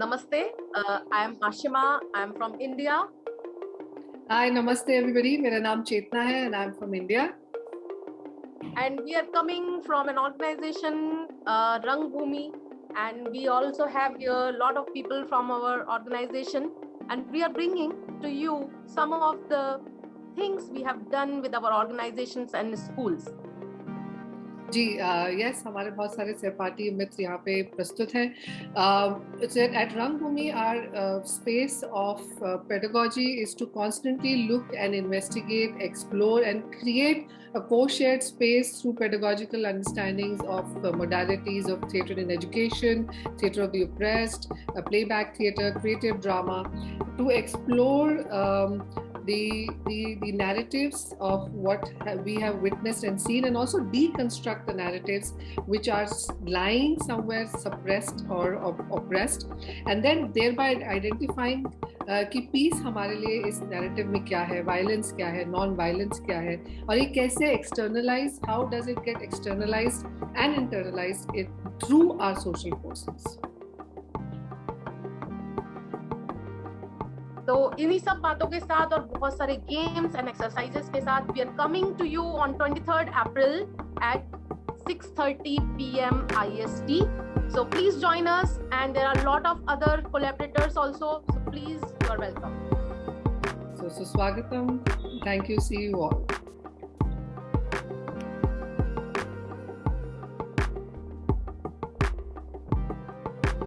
Namaste. Uh, I am Ashima. I am from India. Hi, namaste everybody. My name is Chetna hai and I am from India. And we are coming from an organization, uh, And we also have here a lot of people from our organization. And we are bringing to you some of the things we have done with our organizations and schools. जी yes हमारे बहुत सारे सहपाठी मित्र यहाँ पे प्रस्तुत हैं। At Rangbhoomi are space of pedagogy is to constantly look and investigate explore and create a co share space through pedagogical understandings of modalities of theatre in education theatre of the playback theatre creative drama to explore the, the, the narratives of what we have witnessed and seen and also deconstruct the narratives which are lying somewhere suppressed or oppressed and then thereby identifying uh, कि piece हमारे लिए इस narrative में क्या है violence क्या है non violence क्या है और ये कैसे externalise how does it get externalise and internalise it through are social forces तो इन्हीं सब बातों के साथ और बहुत सारे गेम्स एंड एक्सरसाइजेस के साथ we are coming to you on twenty third April at six thirty P M I S T so please join us and there are lot of other collaborators also please you are welcome so सुस्वागतम thank you see you all.